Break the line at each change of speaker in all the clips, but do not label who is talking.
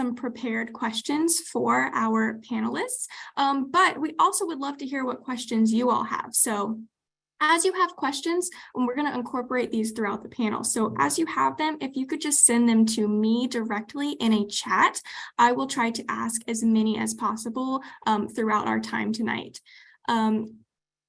some prepared questions for our panelists, um, but we also would love to hear what questions you all have. So as you have questions, and we're going to incorporate these throughout the panel. So as you have them, if you could just send them to me directly in a chat, I will try to ask as many as possible um, throughout our time tonight. Um,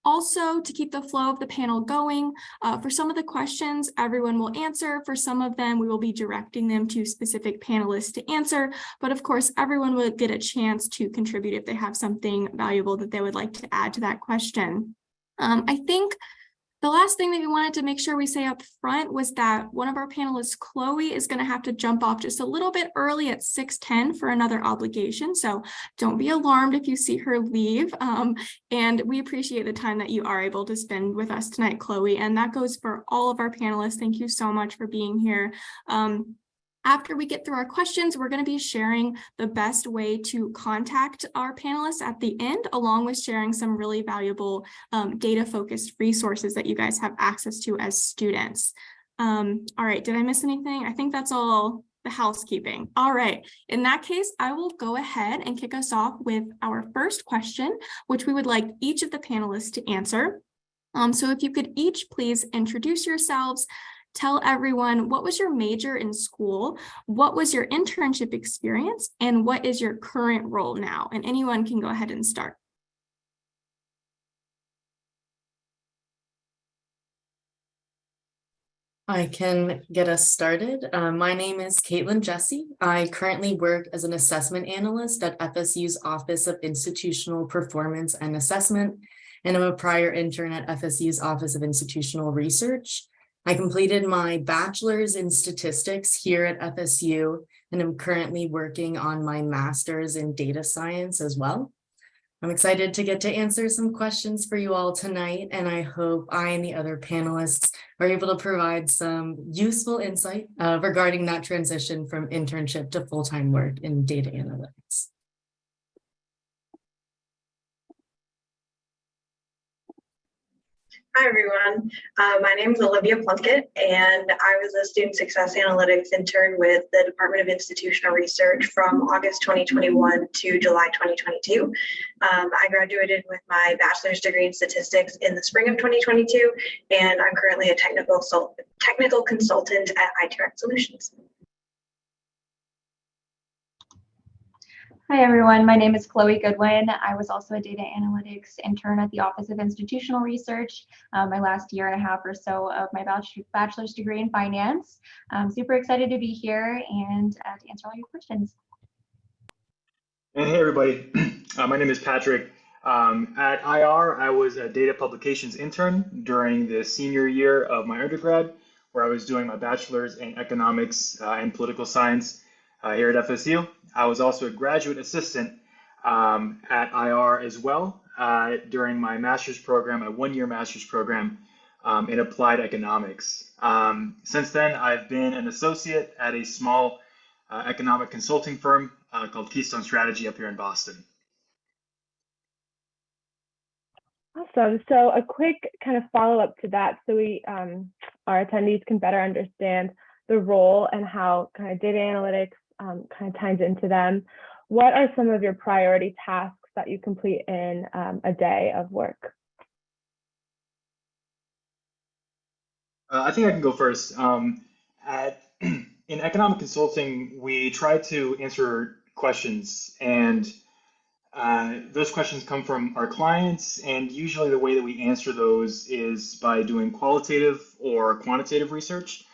also, to keep the flow of the panel going, uh, for some of the questions, everyone will answer. For some of them, we will be directing them to specific panelists to answer. But of course, everyone will get a chance to contribute if they have something valuable that they would like to add to that question. Um, I think the last thing that we wanted to make sure we say up front was that one of our panelists, Chloe, is going to have to jump off just a little bit early at 6.10 for another obligation. So don't be alarmed if you see her leave. Um, and we appreciate the time that you are able to spend with us tonight, Chloe. And that goes for all of our panelists. Thank you so much for being here. Um, after we get through our questions, we're going to be sharing the best way to contact our panelists at the end, along with sharing some really valuable um, data-focused resources that you guys have access to as students. Um, all right, did I miss anything? I think that's all the housekeeping. All right, in that case, I will go ahead and kick us off with our first question, which we would like each of the panelists to answer. Um, so if you could each please introduce yourselves, tell everyone what was your major in school, what was your internship experience, and what is your current role now? And anyone can go ahead and start.
I can get us started. Uh, my name is Caitlin Jesse. I currently work as an assessment analyst at FSU's Office of Institutional Performance and Assessment, and I'm a prior intern at FSU's Office of Institutional Research. I completed my bachelor's in statistics here at FSU, and I'm currently working on my master's in data science as well. I'm excited to get to answer some questions for you all tonight, and I hope I and the other panelists are able to provide some useful insight uh, regarding that transition from internship to full-time work in data analytics.
Hi, everyone. Uh, my name is Olivia Plunkett, and I was a student success analytics intern with the Department of Institutional Research from August 2021 to July 2022. Um, I graduated with my bachelor's degree in statistics in the spring of 2022, and I'm currently a technical, technical consultant at iTrack Solutions.
Hi, everyone. My name is Chloe Goodwin. I was also a data analytics intern at the Office of Institutional Research, um, my last year and a half or so of my bachelor's degree in finance. I'm super excited to be here and uh, to answer all your questions.
Hey, everybody. Uh, my name is Patrick. Um, at IR, I was a data publications intern during the senior year of my undergrad, where I was doing my bachelor's in economics uh, and political science here at FSU. I was also a graduate assistant um, at IR as well uh, during my master's program, a one-year master's program um, in applied economics. Um, since then, I've been an associate at a small uh, economic consulting firm uh, called Keystone Strategy up here in Boston.
Awesome. So a quick kind of follow up to that so we um, our attendees can better understand the role and how kind of data analytics um, kind of ties into them. What are some of your priority tasks that you complete in um, a day of work?
Uh, I think I can go first. Um, at, in economic consulting, we try to answer questions, and uh, those questions come from our clients. And usually, the way that we answer those is by doing qualitative or quantitative research.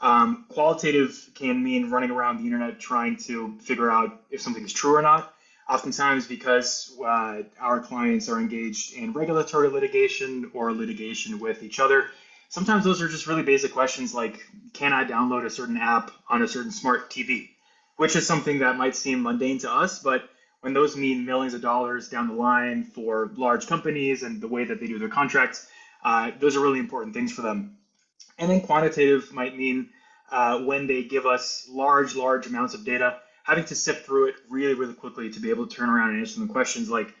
Um, qualitative can mean running around the internet trying to figure out if something is true or not. Oftentimes, because uh, our clients are engaged in regulatory litigation or litigation with each other, sometimes those are just really basic questions like Can I download a certain app on a certain smart TV? Which is something that might seem mundane to us, but when those mean millions of dollars down the line for large companies and the way that they do their contracts, uh, those are really important things for them. And then quantitative might mean uh, when they give us large, large amounts of data, having to sift through it really, really quickly to be able to turn around and answer some questions like,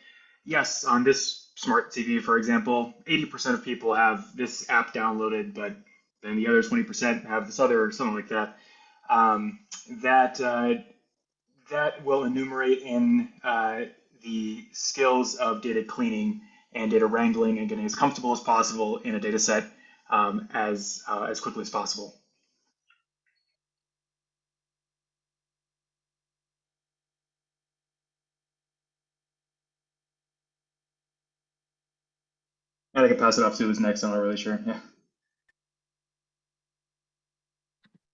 yes, on this smart TV, for example, 80% of people have this app downloaded, but then the other 20% have this other, or something like that. Um, that uh, that will enumerate in uh, the skills of data cleaning and data wrangling and getting as comfortable as possible in a data set um, as, uh, as quickly as possible. I can pass it off to who's next. I'm not really sure. Yeah.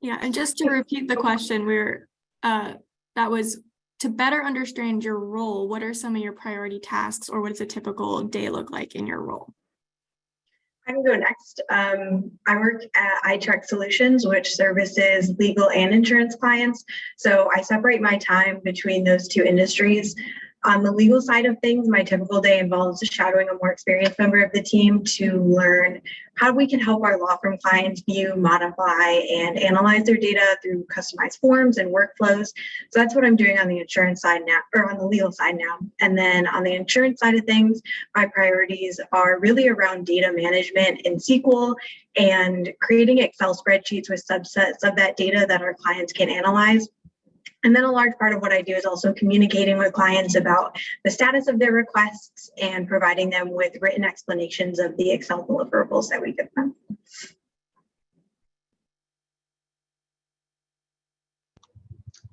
Yeah, and just to repeat the question, we're, uh, that was to better understand your role, what are some of your priority tasks or what does a typical day look like in your role?
I can go next. Um, I work at iTrack Solutions, which services legal and insurance clients. So I separate my time between those two industries. On the legal side of things, my typical day involves shadowing a more experienced member of the team to learn how we can help our law firm clients view, modify, and analyze their data through customized forms and workflows. So that's what I'm doing on the insurance side now, or on the legal side now. And then on the insurance side of things, my priorities are really around data management in SQL and creating Excel spreadsheets with subsets of that data that our clients can analyze. And then a large part of what I do is also communicating with clients about the status of their requests and providing them with written explanations of the Excel deliverables that we give them.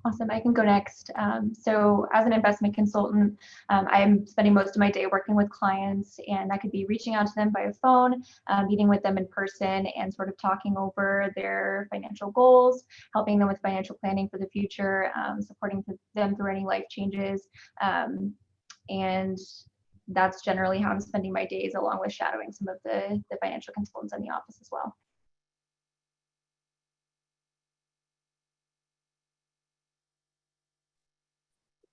Awesome, I can go next. Um, so as an investment consultant, um, I'm spending most of my day working with clients and that could be reaching out to them by phone, uh, meeting with them in person and sort of talking over their financial goals, helping them with financial planning for the future, um, supporting them through any life changes. Um, and that's generally how I'm spending my days along with shadowing some of the, the financial consultants in the office as well.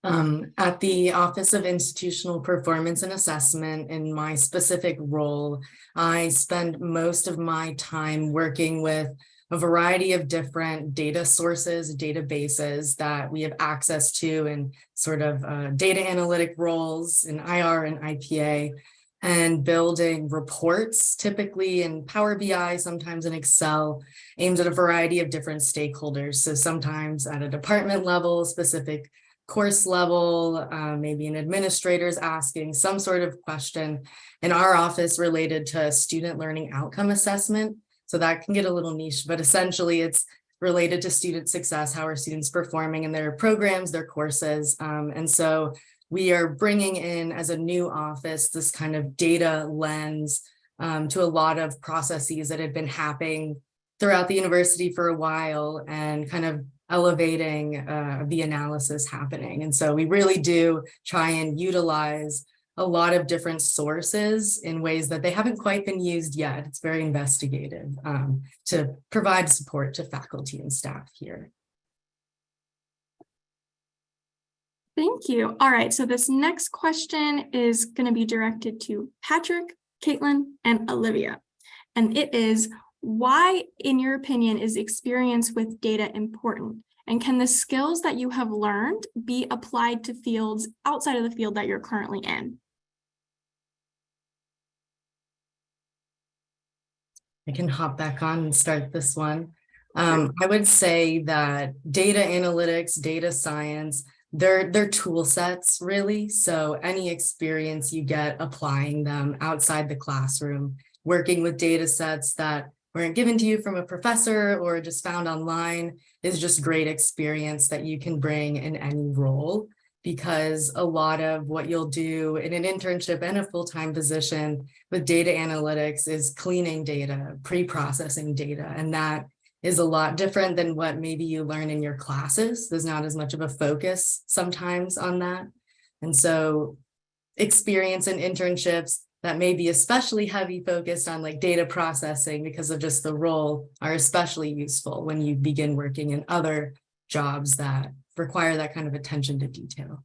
Um, at the Office of Institutional Performance and Assessment, in my specific role, I spend most of my time working with a variety of different data sources, databases that we have access to in sort of uh, data analytic roles in IR and IPA, and building reports, typically in Power BI, sometimes in Excel, aimed at a variety of different stakeholders. So sometimes at a department level, specific course level, uh, maybe an administrator is asking some sort of question in our office related to student learning outcome assessment. So that can get a little niche, but essentially it's related to student success. How are students performing in their programs, their courses? Um, and so we are bringing in as a new office, this kind of data lens um, to a lot of processes that had been happening throughout the university for a while and kind of elevating uh, the analysis happening. And so we really do try and utilize a lot of different sources in ways that they haven't quite been used yet. It's very investigative um, to provide support to faculty and staff here.
Thank you. All right, so this next question is going to be directed to Patrick, Caitlin, and Olivia. And it is, why, in your opinion, is experience with data important? And can the skills that you have learned be applied to fields outside of the field that you're currently in?
I can hop back on and start this one. Um, I would say that data analytics, data science, they're, they're tool sets really. So any experience you get applying them outside the classroom, working with data sets that weren't given to you from a professor or just found online is just great experience that you can bring in any role because a lot of what you'll do in an internship and a full-time position with data analytics is cleaning data, pre-processing data, and that is a lot different than what maybe you learn in your classes. There's not as much of a focus sometimes on that. And so experience in internships that may be especially heavy focused on like data processing because of just the role are especially useful when you begin working in other jobs that require that kind of attention to detail.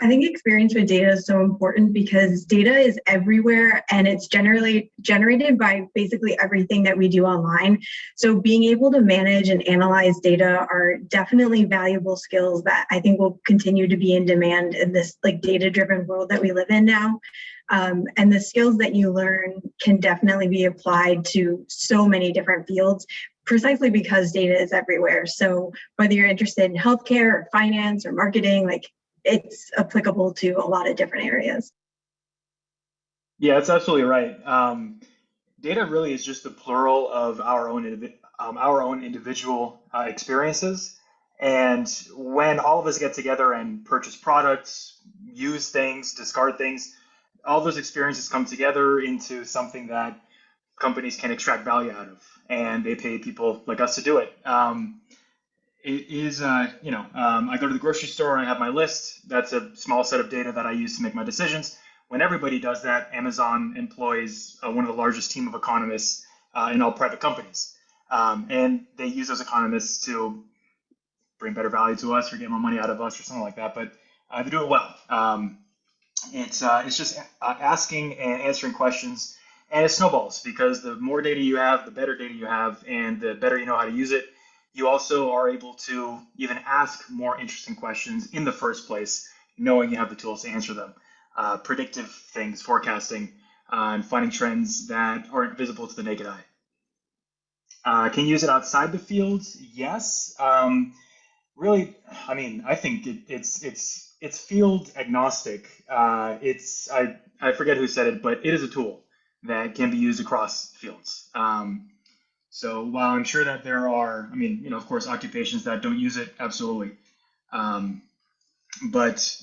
I think experience with data is so important because data is everywhere and it's generally generated by basically everything that we do online. So being able to manage and analyze data are definitely valuable skills that I think will continue to be in demand in this like data driven world that we live in now. Um, and the skills that you learn can definitely be applied to so many different fields precisely because data is everywhere. So whether you're interested in healthcare or finance or marketing, like it's applicable to a lot of different areas.
Yeah, that's absolutely right. Um, data really is just the plural of our own um, our own individual uh, experiences. And when all of us get together and purchase products, use things, discard things, all those experiences come together into something that companies can extract value out of, and they pay people like us to do it. Um, it is, uh, you know, um, I go to the grocery store and I have my list. That's a small set of data that I use to make my decisions when everybody does that, Amazon employs uh, one of the largest team of economists uh, in all private companies. Um, and they use those economists to bring better value to us or get more money out of us or something like that. But uh, they do it well. Um, it's, uh, it's just uh, asking and answering questions. And it snowballs because the more data you have, the better data you have, and the better you know how to use it. You also are able to even ask more interesting questions in the first place, knowing you have the tools to answer them uh, predictive things, forecasting, uh, and finding trends that aren't visible to the naked eye. Uh, can you use it outside the field? Yes. Um, really, I mean, I think it, it's it's it's field agnostic. Uh, it's I I forget who said it, but it is a tool that can be used across fields. Um, so while I'm sure that there are, I mean, you know, of course, occupations that don't use it, absolutely. Um, but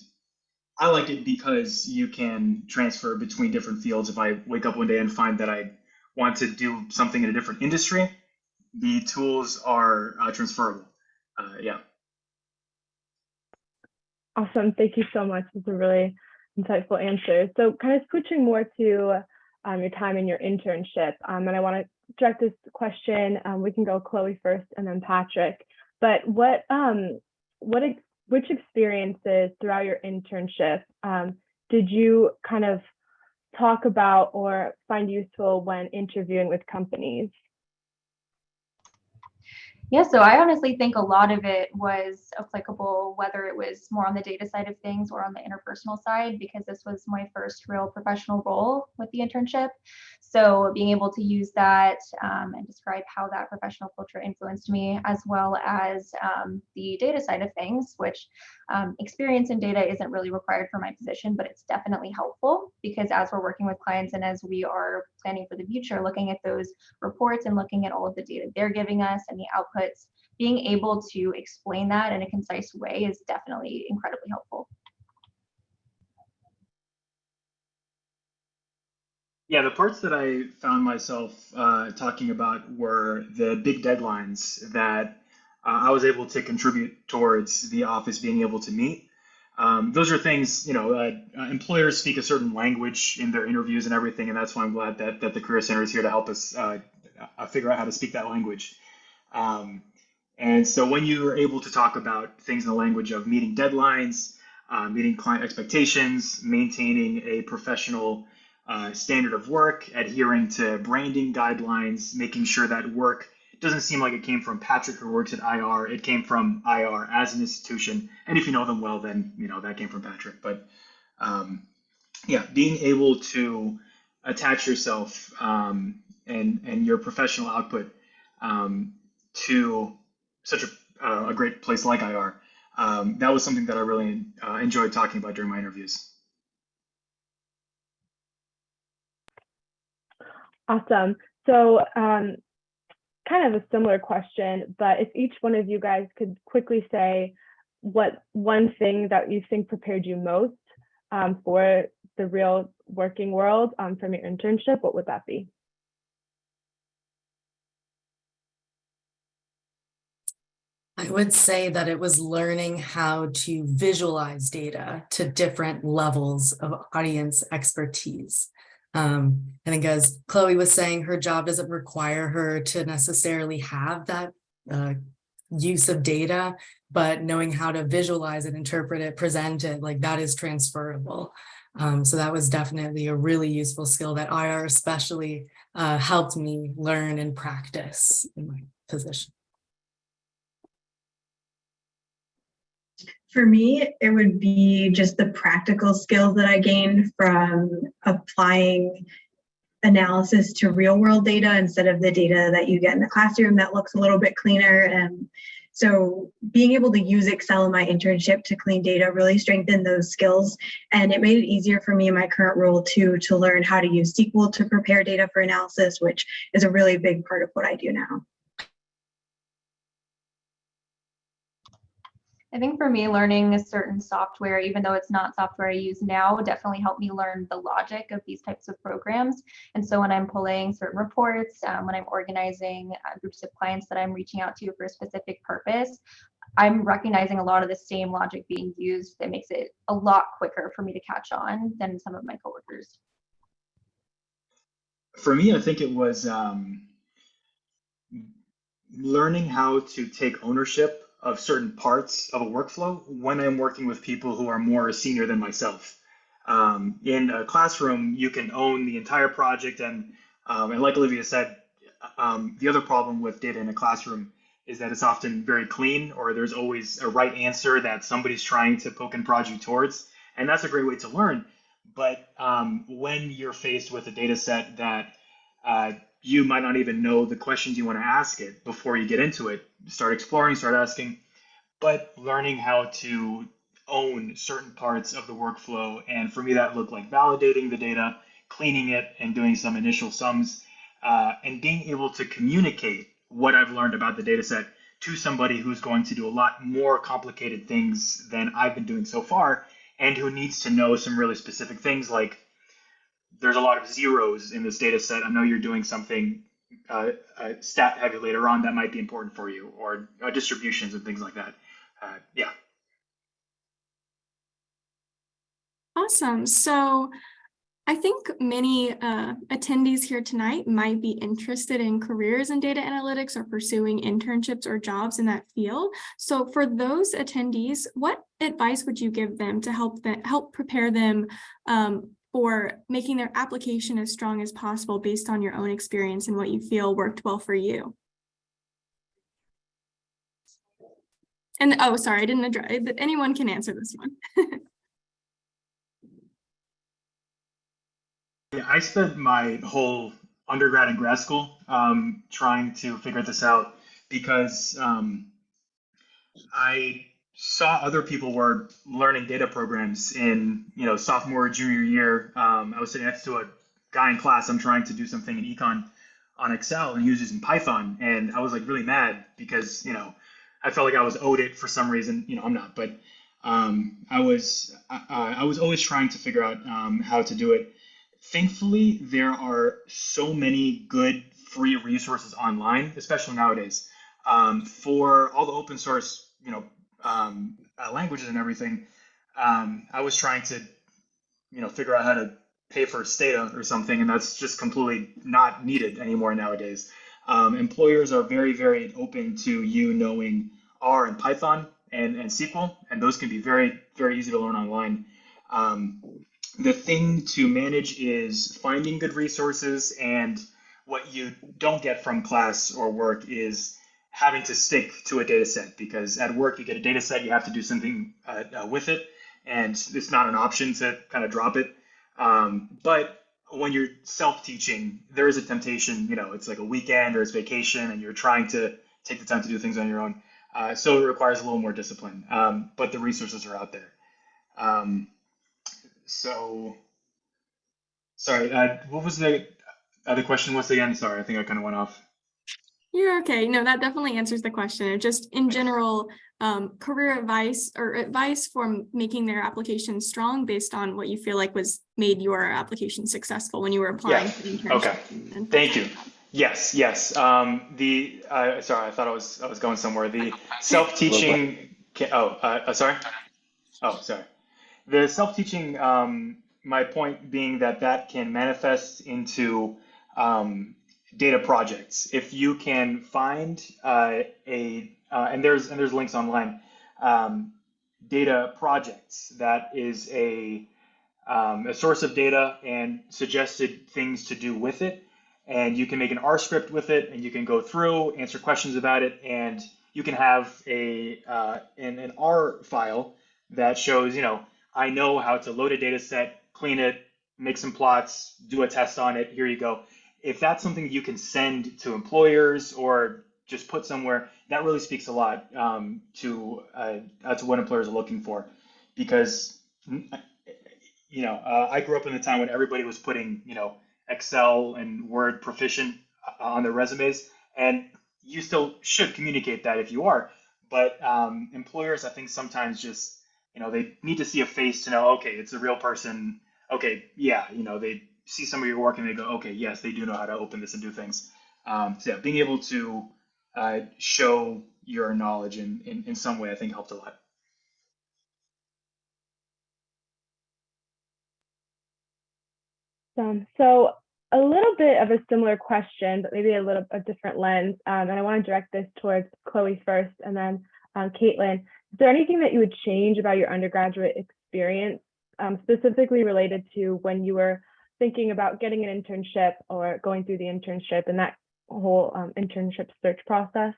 I like it because you can transfer between different fields. If I wake up one day and find that I want to do something in a different industry, the tools are uh, transferable. Uh, yeah.
Awesome. Thank you so much. It's a really insightful answer. So kind of switching more to um, your time in your internship, um, and I want to direct this question. Um, we can go Chloe first and then Patrick. But what um, what ex- which experiences throughout your internship um, did you kind of talk about or find useful when interviewing with companies?
Yeah, so I honestly think a lot of it was applicable, whether it was more on the data side of things or on the interpersonal side, because this was my first real professional role with the internship. So being able to use that um, and describe how that professional culture influenced me, as well as um, the data side of things, which um, experience in data isn't really required for my position, but it's definitely helpful because as we're working with clients and as we are planning for the future, looking at those reports and looking at all of the data they're giving us and the being able to explain that in a concise way is definitely incredibly helpful.
Yeah, the parts that I found myself uh, talking about were the big deadlines that uh, I was able to contribute towards the office being able to meet. Um, those are things, you know, uh, employers speak a certain language in their interviews and everything, and that's why I'm glad that, that the Career Center is here to help us uh, figure out how to speak that language. Um, and so when you are able to talk about things in the language of meeting deadlines, uh, meeting client expectations, maintaining a professional uh, standard of work, adhering to branding guidelines, making sure that work doesn't seem like it came from Patrick who works at IR. It came from IR as an institution. And if you know them well, then you know that came from Patrick. But um, yeah, being able to attach yourself um, and and your professional output um, to such a, uh, a great place like IR. Um, that was something that I really uh, enjoyed talking about during my interviews.
Awesome. So um, kind of a similar question, but if each one of you guys could quickly say what one thing that you think prepared you most um, for the real working world um, from your internship, what would that be?
I would say that it was learning how to visualize data to different levels of audience expertise. Um, I think as Chloe was saying, her job doesn't require her to necessarily have that uh, use of data, but knowing how to visualize it, interpret it, present it, like that is transferable. Um, so that was definitely a really useful skill that IR especially uh, helped me learn and practice in my position.
For me, it would be just the practical skills that I gained from applying analysis to real world data instead of the data that you get in the classroom that looks a little bit cleaner. And so being able to use Excel in my internship to clean data really strengthened those skills. And it made it easier for me in my current role too, to learn how to use SQL to prepare data for analysis, which is a really big part of what I do now.
I think for me, learning a certain software, even though it's not software I use now, definitely helped me learn the logic of these types of programs. And so when I'm pulling certain reports, um, when I'm organizing uh, groups of clients that I'm reaching out to for a specific purpose, I'm recognizing a lot of the same logic being used that makes it a lot quicker for me to catch on than some of my coworkers.
For me, I think it was um, learning how to take ownership of certain parts of a workflow when I'm working with people who are more senior than myself. Um, in a classroom, you can own the entire project, and um, and like Olivia said, um, the other problem with data in a classroom is that it's often very clean, or there's always a right answer that somebody's trying to poke and prod you towards, and that's a great way to learn. But um, when you're faced with a data set that uh, you might not even know the questions you want to ask it before you get into it. Start exploring, start asking, but learning how to own certain parts of the workflow. And for me, that looked like validating the data, cleaning it, and doing some initial sums, uh, and being able to communicate what I've learned about the data set to somebody who's going to do a lot more complicated things than I've been doing so far, and who needs to know some really specific things like there's a lot of zeros in this data set. I know you're doing something uh, uh, stat heavy later on that might be important for you, or uh, distributions and things like that. Uh, yeah.
Awesome. So I think many uh, attendees here tonight might be interested in careers in data analytics or pursuing internships or jobs in that field. So for those attendees, what advice would you give them to help them help prepare them um, for making their application as strong as possible based on your own experience and what you feel worked well for you? And oh, sorry, I didn't address, anyone can answer this one.
Yeah, I spent my whole undergrad and grad school um, trying to figure this out because um, I saw other people were learning data programs in you know sophomore junior year. Um, I was sitting next to a guy in class. I'm trying to do something in econ on Excel and he was using Python, and I was like really mad because you know I felt like I was owed it for some reason. You know I'm not, but um, I was I, I was always trying to figure out um, how to do it thankfully, there are so many good free resources online, especially nowadays, um, for all the open source, you know, um, uh, languages and everything. Um, I was trying to, you know, figure out how to pay for Stata or something, and that's just completely not needed anymore nowadays. Um, employers are very, very open to you knowing R and Python and, and SQL, and those can be very, very easy to learn online. Um, the thing to manage is finding good resources and what you don't get from class or work is having to stick to a data set because at work you get a data set you have to do something uh, uh, with it and it's not an option to kind of drop it um, but when you're self-teaching there is a temptation you know it's like a weekend or it's vacation and you're trying to take the time to do things on your own uh, so it requires a little more discipline um, but the resources are out there um, so sorry, uh, what was the other question once again? Sorry, I think I kind of went off.
You're okay. No, that definitely answers the question. Just in general, um, career advice or advice for making their application strong based on what you feel like was made your application successful when you were applying
Yeah.
for the.
Okay.
and-
Thank you. Yes, yes. Um, the uh, sorry, I thought I was I was going somewhere. The self-teaching. Oh, uh, uh, sorry. Oh, sorry. The self-teaching. Um, my point being that that can manifest into um, data projects. If you can find uh, a uh, and there's and there's links online. Um, data projects that is a um, a source of data and suggested things to do with it. And you can make an R script with it, and you can go through, answer questions about it, and you can have a uh, an, an R file that shows, you know, I know how to load a data set, clean it, make some plots, do a test on it, here you go. If that's something you can send to employers or just put somewhere, that really speaks a lot um, to uh, to what employers are looking for, because mm, you know uh, I grew up in a time when everybody was putting you know Excel and Word proficient uh, on their resumes, and you still should communicate that if you are, but um, employers I think sometimes just you know they need to see a face to know okay it's a real person. Okay yeah you know they see some of your work and they go okay yes they do know how to open this and do things um, so yeah being able to uh, show your knowledge in, in, in some way, I think helped a lot.
Um, so a little bit of a similar question, but maybe a little a different lens. Um, and I want to direct this towards Chloe first and then um, Caitlin. Is there anything that you would change about your undergraduate experience, um, specifically related to when you were thinking about getting an internship or going through the internship and that whole um, internship search process?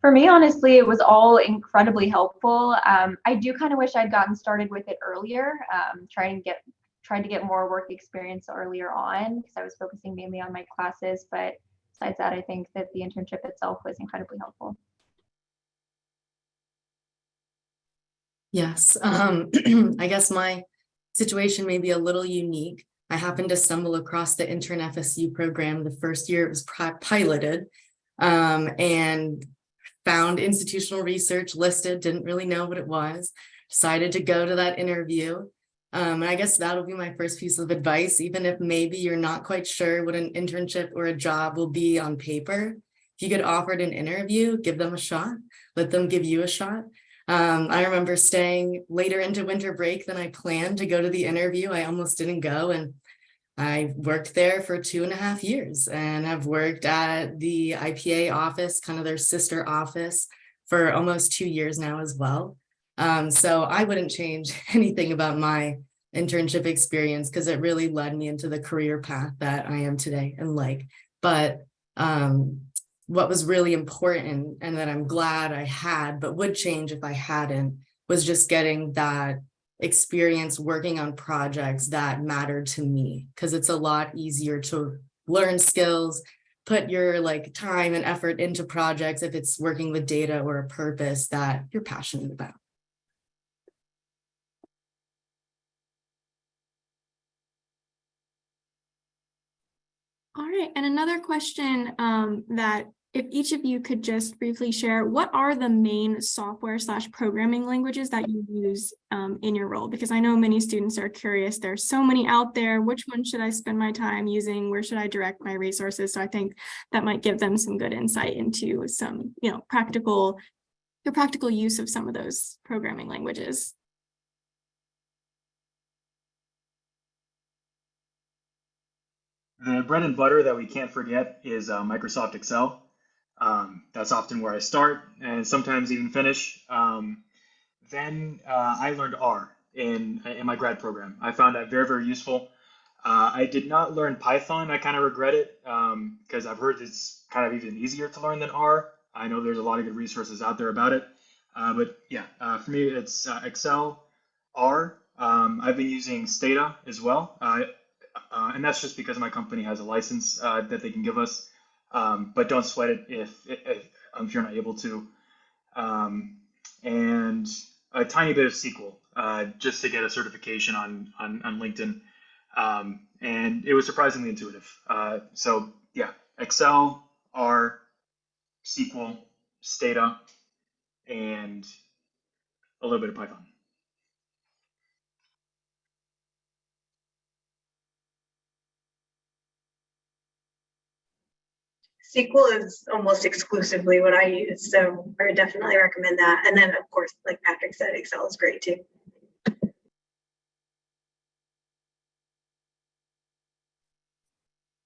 For me, honestly, it was all incredibly helpful. Um, I do kind of wish I'd gotten started with it earlier, um, trying to get trying to get more work experience earlier on because I was focusing mainly on my classes. But besides that, I think that the internship itself was incredibly helpful.
Yes, um, I guess my situation may be a little unique. I happened to stumble across the intern FSU program the first year it was piloted um, and found institutional research listed, didn't really know what it was, decided to go to that interview. Um, and I guess that'll be my first piece of advice, even if maybe you're not quite sure what an internship or a job will be on paper. If you get offered an interview, give them a shot, let them give you a shot. Um, I remember staying later into winter break than I planned to go to the interview. I almost didn't go and I worked there for two and a half years and I've worked at the IPA office, kind of their sister office for almost two years now as well. Um, so I wouldn't change anything about my internship experience because it really led me into the career path that I am today and like, but um, what was really important and that I'm glad I had, but would change if I hadn't, was just getting that experience working on projects that matter to me. Because it's a lot easier to learn skills put your like time and effort into projects if it's working with data or a purpose that you're passionate about.
All right, and another question um, that if each of you could just briefly share, what are the main software slash programming languages that you use um, in your role? Because I know many students are curious. There's so many out there. Which one should I spend my time using? Where should I direct my resources? So I think that might give them some good insight into some, you know, practical, the practical use of some of those programming languages.
The bread and butter that we can't forget is uh, Microsoft Excel. Um, that's often where I start and sometimes even finish. Um, then uh, I learned R in, in my grad program. I found that very, very useful. Uh, I did not learn Python. I kind of regret it because um, I've heard it's kind of even easier to learn than R. I know there's a lot of good resources out there about it. Uh, but yeah, uh, for me, it's uh, Excel, R. Um, I've been using Stata as well. Uh, and that's just because my company has a license that they can give us. Um, but don't sweat it if, if, if, you're not able to. Um, and a tiny bit of SQL uh, just to get a certification on, on, on LinkedIn. Um, and it was surprisingly intuitive. Uh, so yeah, Excel, R, SQL, Stata, and a little bit of Python.
SQL is almost exclusively what I use, so I would definitely recommend that. And then, of course, like Patrick said, Excel is great too.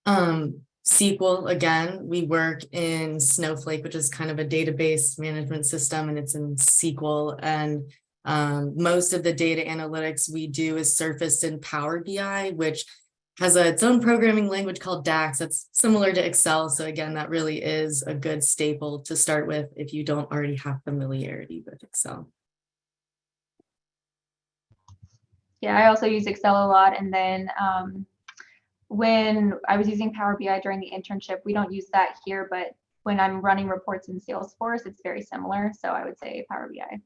Um, SQL, again, we work in Snowflake, which is kind of a database management system, and it's in SQL. And um, most of the data analytics we do is surfaced in Power BI, which has a, its own programming language called DAX that's similar to Excel. So again, that really is a good staple to start with if you don't already have familiarity with Excel.
Yeah, I also use Excel a lot. And then um, when I was using Power BI during the internship, we don't use that here, but when I'm running reports in Salesforce, it's very similar. So I would say Power BI.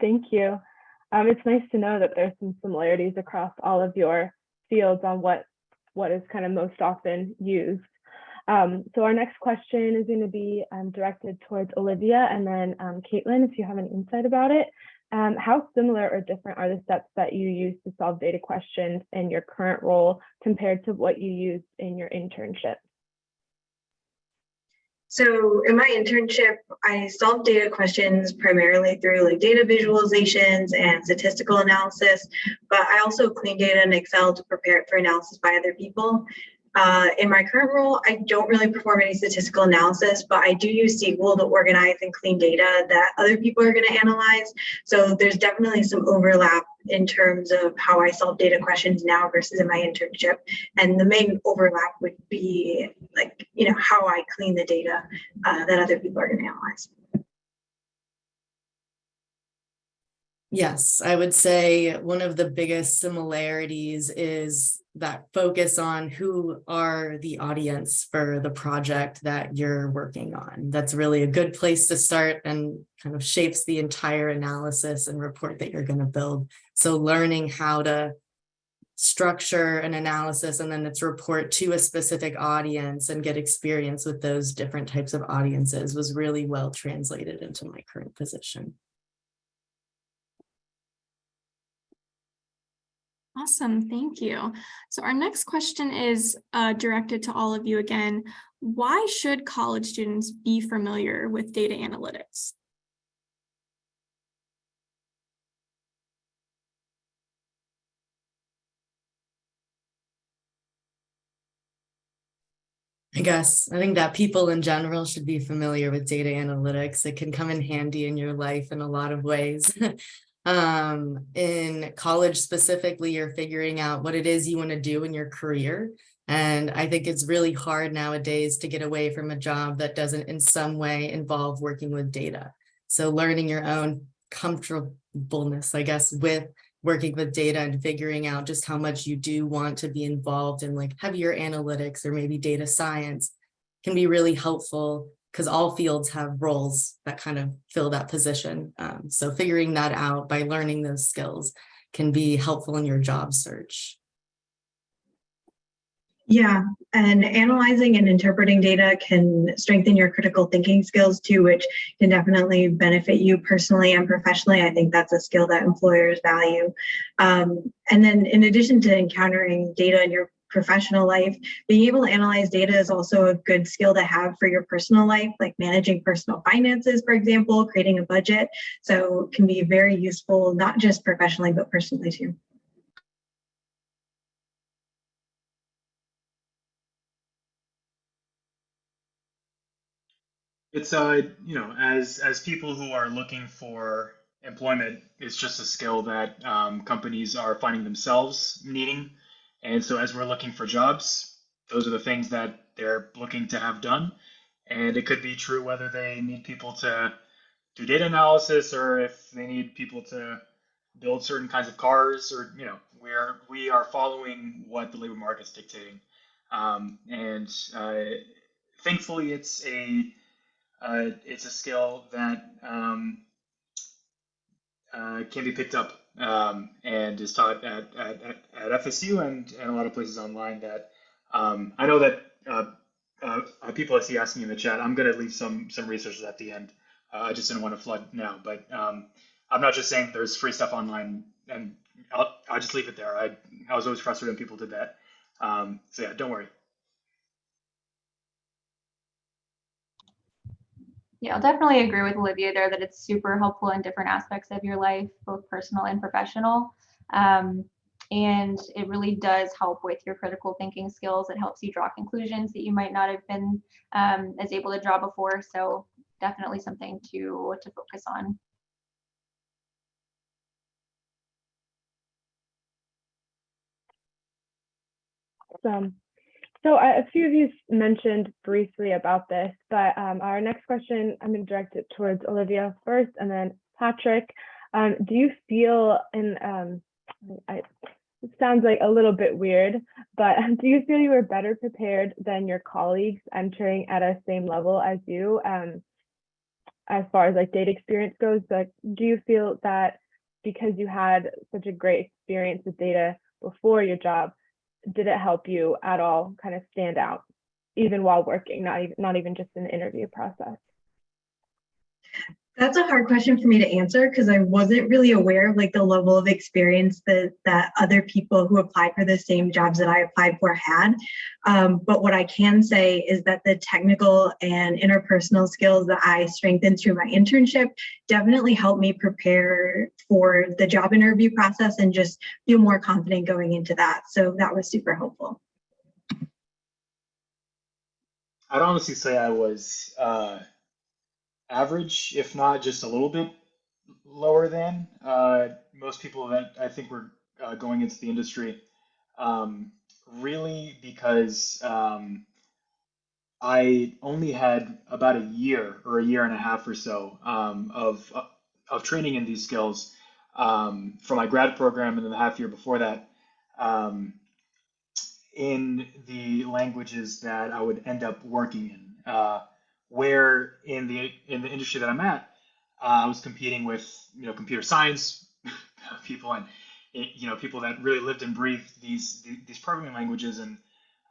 Thank you. Um, it's nice to know that there's some similarities across all of your fields on what what is kind of most often used. Um, so our next question is going to be um, directed towards Olivia and then um, Caitlin, if you have any insight about it. Um, how similar or different are the steps that you use to solve data questions in your current role compared to what you used in your internship?
So in my internship, I solved data questions primarily through like data visualizations and statistical analysis, but I also clean data in Excel to prepare it for analysis by other people. Uh, in my current role, I don't really perform any statistical analysis, but I do use SQL to organize and clean data that other people are going to analyze. So there's definitely some overlap in terms of how I solve data questions now versus in my internship. And the main overlap would be like, you know, how I clean the data uh, that other people are going to analyze.
Yes, I would say one of the biggest similarities is that focus on who are the audience for the project that you're working on. That's really a good place to start and kind of shapes the entire analysis and report that you're going to build. So learning how to structure an analysis and then its report to a specific audience and get experience with those different types of audiences was really well translated into my current position.
Awesome, thank you. So our next question is uh, directed to all of you again. Why should college students be familiar with data analytics?
I guess I think that people in general should be familiar with data analytics. It can come in handy in your life in a lot of ways. um, in college specifically, you're figuring out what it is you want to do in your career. And I think it's really hard nowadays to get away from a job that doesn't in some way involve working with data. So learning your own comfortableness, I guess, with working with data and figuring out just how much you do want to be involved in like heavier analytics or maybe data science can be really helpful because all fields have roles that kind of fill that position. Um, so figuring that out by learning those skills can be helpful in your job search.
Yeah, and analyzing and interpreting data can strengthen your critical thinking skills too, which can definitely benefit you personally and professionally. I think that's a skill that employers value. Um, and then in addition to encountering data in your professional life, being able to analyze data is also a good skill to have for your personal life, like managing personal finances, for example, creating a budget. So it can be very useful, not just professionally, but personally too.
It's uh, you know, as as people who are looking for employment, it's just a skill that um, companies are finding themselves needing. And so as we're looking for jobs, those are the things that they're looking to have done. And it could be true whether they need people to do data analysis or if they need people to build certain kinds of cars or, you know, we're, we are following what the labor market's dictating. Um, and uh, thankfully it's a, uh, it's a skill that um, uh, can be picked up um, and is taught at, at, at, FSU and, and a lot of places online that um, I know that uh, uh, people I see asking in the chat, I'm going to leave some some resources at the end. Uh, I just didn't want to flood now, but um, I'm not just saying there's free stuff online and I'll, I'll just leave it there. I, I was always frustrated when people did that. Um, so yeah, don't worry.
Yeah, I'll definitely agree with Olivia there that it's super helpful in different aspects of your life, both personal and professional. Um, and it really does help with your critical thinking skills. It helps you draw conclusions that you might not have been um, as able to draw before. So definitely something to, to focus on.
Awesome. So a few of you mentioned briefly about this, but um, our next question, I'm going to direct it towards Olivia first and then Patrick. Um, do you feel in, um, I, it sounds like a little bit weird, but do you feel you were better prepared than your colleagues entering at a same level as you? Um, as far as like data experience goes, like, do you feel that because you had such a great experience with data before your job, did it help you at all kind of stand out even while working not even not even just in the interview process
That's a hard question for me to answer because I wasn't really aware of like the level of experience that that other people who applied for the same jobs that I applied for had. Um, but what I can say is that the technical and interpersonal skills that I strengthened through my internship definitely helped me prepare for the job interview process and just feel more confident going into that. So that was super helpful.
I'd honestly say I was uh, average, if not just a little bit lower than uh, most people that I think were uh, going into the industry. Um, really, because um, I only had about a year or a year and a half or so um, of of training in these skills um, for my grad program, and then the half year before that. Um, in the languages that I would end up working in. Uh, where in the in the industry that I'm at, uh, I was competing with you know computer science people and you know people that really lived and breathed these these programming languages, and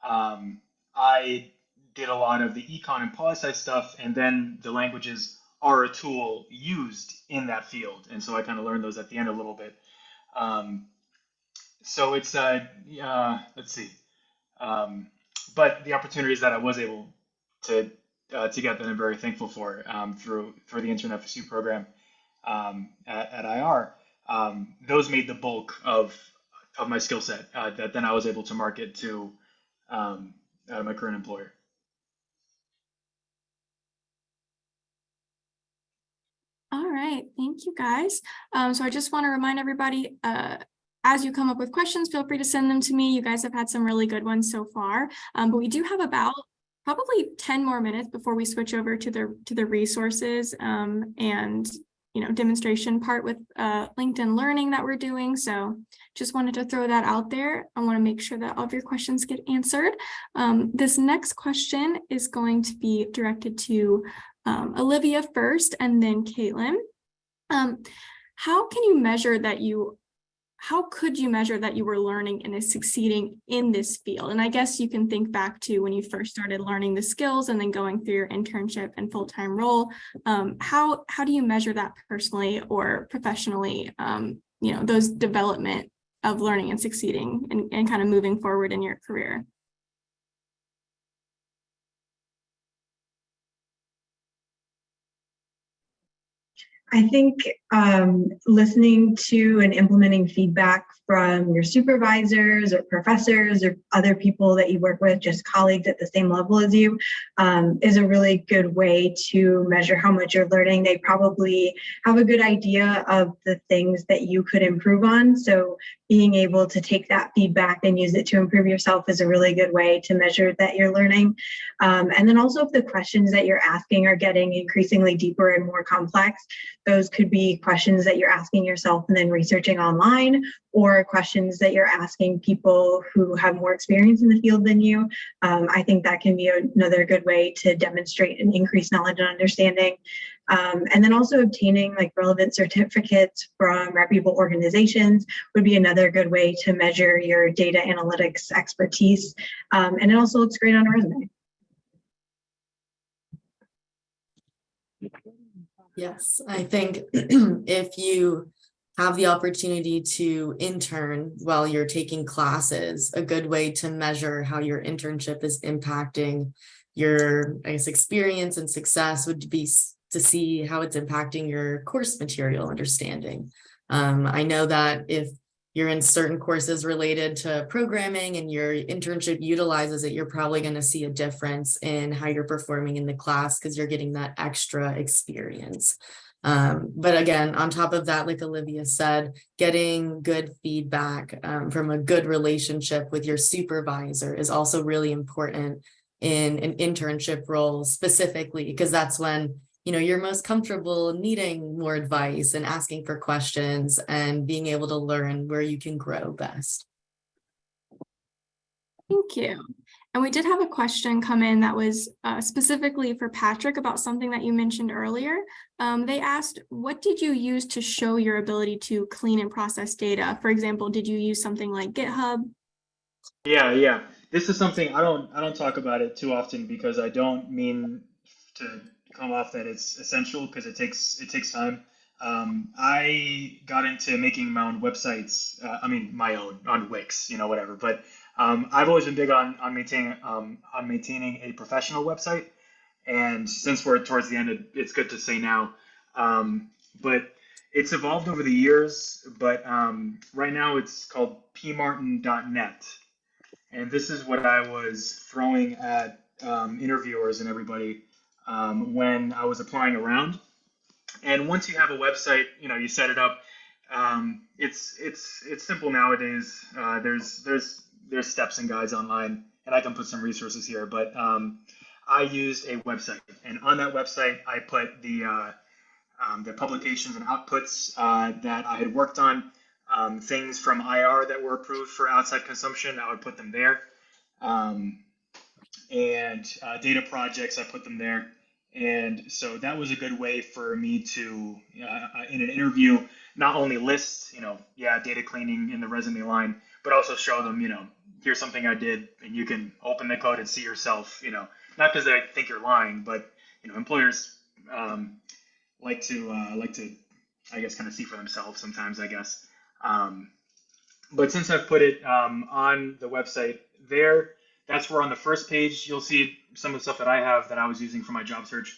um, I did a lot of the econ and poli sci stuff, and then the languages are a tool used in that field, and so I kind of learned those at the end a little bit. Um, so it's uh, uh let's see. Um, but the opportunities that I was able to uh, to get that I'm very thankful for um, through through the intern FSU program um, at, at IR, um, those made the bulk of of my skill set uh, that then I was able to market to um, uh, my current employer.
All right, thank you guys. Um, so I just want to remind everybody, uh, as you come up with questions, feel free to send them to me. You guys have had some really good ones so far, um, but we do have about probably 10 more minutes before we switch over to the to the resources um, and you know demonstration part with uh, LinkedIn Learning that we're doing. So just wanted to throw that out there. I want to make sure that all of your questions get answered. Um, this next question is going to be directed to um, Olivia first and then Caitlin. Um, how can you measure that you how could you measure that you were learning and is succeeding in this field? And I guess you can think back to when you first started learning the skills and then going through your internship and full-time role. Um, how, how do you measure that personally or professionally, um, you know, those development of learning and succeeding and, and kind of moving forward in your career?
I think um, listening to and implementing feedback from your supervisors or professors or other people that you work with, just colleagues at the same level as you, um, is a really good way to measure how much you're learning. They probably have a good idea of the things that you could improve on. So being able to take that feedback and use it to improve yourself is a really good way to measure that you're learning. Um, and then also if the questions that you're asking are getting increasingly deeper and more complex, those could be questions that you're asking yourself and then researching online or questions that you're asking people who have more experience in the field than you. Um, I think that can be another good way to demonstrate and increase knowledge and understanding. Um, and then also obtaining like relevant certificates from reputable organizations would be another good way to measure your data analytics expertise. Um, and it also looks great on a resume.
Yes, I think if you have the opportunity to intern while you're taking classes, a good way to measure how your internship is impacting your, I guess, experience and success would be to see how it's impacting your course material understanding. Um, I know that if you're in certain courses related to programming and your internship utilizes it, you're probably going to see a difference in how you're performing in the class because you're getting that extra experience. Um, but again, on top of that, like Olivia said, getting good feedback um, from a good relationship with your supervisor is also really important in an internship role specifically, because that's when you know, you're most comfortable needing more advice and asking for questions and being able to learn where you can grow best.
Thank you. And we did have a question come in that was uh, specifically for Patrick about something that you mentioned earlier. Um, they asked, what did you use to show your ability to clean and process data? For example, did you use something like GitHub?
Yeah, yeah. This is something I don't I don't talk about it too often because I don't mean to come off that it's essential because it takes it takes time. Um, I got into making my own websites. Uh, I mean, my own on Wix, you know, whatever. But um, I've always been big on on maintaining um, on maintaining a professional website. And since we're towards the end, it, it's good to say now. Um, but it's evolved over the years. But um, right now, it's called pmartin.net, and this is what I was throwing at um, interviewers and everybody um, when I was applying around. And once you have a website, you know, you set it up. Um, it's it's it's simple nowadays. Uh, there's there's there's steps and guides online, and I can put some resources here. But um, I used a website, and on that website, I put the uh, um, the publications and outputs uh, that I had worked on. Um, things from IR that were approved for outside consumption, I would put them there. Um, and uh, data projects, I put them there. And so that was a good way for me to, uh, in an interview, not only list, you know, yeah, data cleaning in the resume line, but also show them, you know, here's something I did, and you can open the code and see yourself, you know, not because they think you're lying, but you know, employers um, like to uh, like to, I guess, kind of see for themselves sometimes, I guess. Um, but since I've put it um, on the website there, that's where on the first page you'll see some of the stuff that I have that I was using for my job search.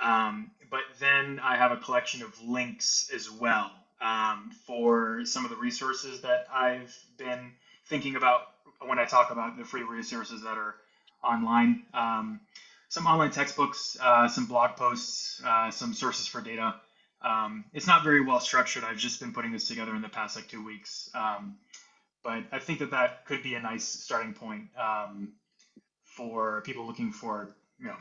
Um, but then I have a collection of links as well um, for some of the resources that I've been thinking about when I talk about the free resources that are online. Um, some online textbooks, uh, some blog posts, uh, some sources for data. Um, it's not very well structured. I've just been putting this together in the past like two weeks. Um, but I think that that could be a nice starting point um, for people looking for you know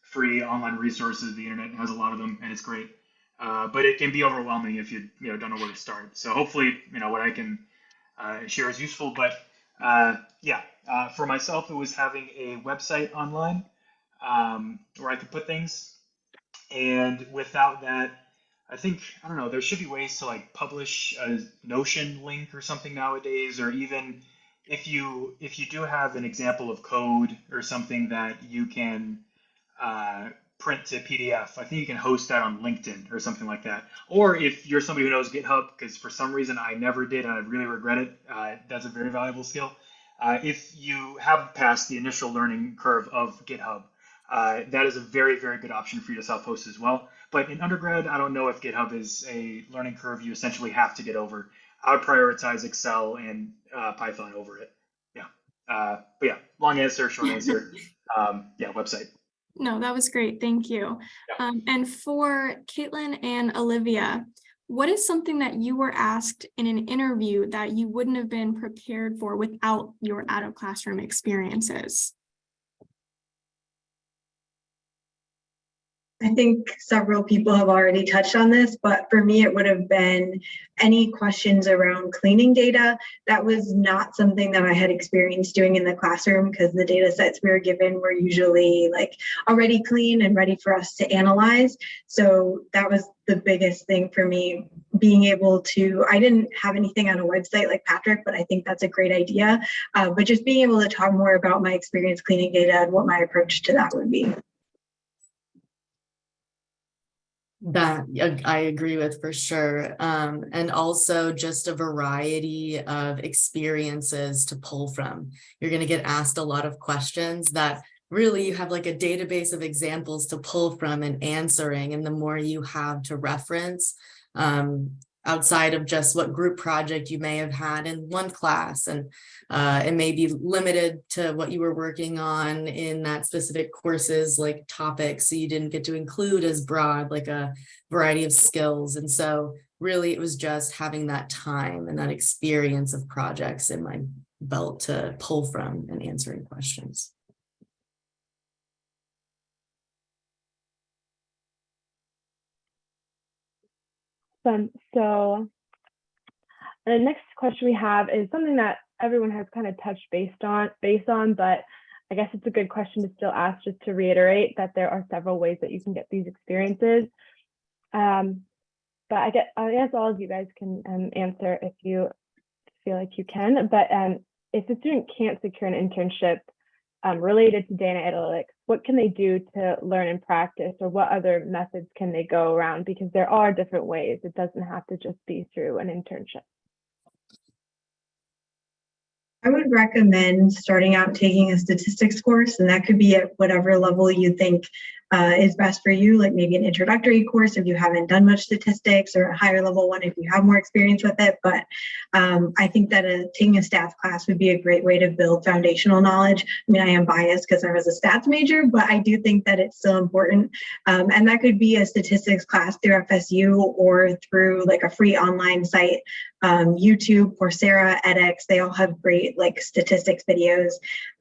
free online resources. The internet has a lot of them, and it's great. Uh, but it can be overwhelming if you you know don't know where to start. So hopefully you know what I can uh, share is useful. But uh, yeah, uh, for myself, it was having a website online um, where I could put things, and without that, I think I don't know. There should be ways to like publish a Notion link or something nowadays, or even if you if you do have an example of code or something that you can uh, print to PDF, I think you can host that on LinkedIn or something like that. Or if you're somebody who knows GitHub, because for some reason I never did and I really regret it, uh, that's a very valuable skill. Uh, if you have passed the initial learning curve of GitHub, uh, that is a very, very good option for you to self-host as well. But in undergrad, I don't know if GitHub is a learning curve you essentially have to get over. I would prioritize Excel and uh, Python over it. Yeah. Uh, but yeah, long answer, short answer. um, yeah, website.
No, that was great. Thank you.
Yeah.
Um, and for Caitlin and Olivia, what is something that you were asked in an interview that you wouldn't have been prepared for without your out of classroom experiences?
I think several people have already touched on this, but for me, it would have been any questions around cleaning data. That was not something that I had experienced doing in the classroom because the data sets we were given were usually like already clean and ready for us to analyze. So that was the biggest thing for me being able to i didn't have anything on a website like patrick but i think that's a great idea uh, but just being able to talk more about my experience cleaning data and what my approach to that would be
That I agree with for sure. Um, and also just a variety of experiences to pull from. You're going to get asked a lot of questions that really you have like a database of examples to pull from and answering. And the more you have to reference, um, outside of just what group project you may have had in one class and uh, it may be limited to what you were working on in that specific courses like topics. So you didn't get to include as broad like a variety of skills. And so really it was just having that time and that experience of projects in my belt to pull from and answering questions.
Um, so the next question we have is something that everyone has kind of touched based on based on, but I guess it's a good question to still ask just to reiterate that there are several ways that you can get these experiences. Um, but I I guess all of you guys can um, answer if you feel like you can. But um, if a student can't secure an internship um, related to data analytics, what can they do to learn and practice or what other methods can they go around? Because there are different ways. It doesn't have to just be through an internship.
I would recommend starting out taking a statistics course, and that could be at whatever level you think uh, is best for you, like maybe an introductory course if you haven't done much statistics, or a higher level one if you have more experience with it. But um, I think that a, taking a stats class would be a great way to build foundational knowledge. I mean, I am biased because I was a stats major, but I do think that it's still important. Um, and that could be a statistics class through FSU or through like a free online site um, YouTube, Coursera, edX, they all have great like statistics videos.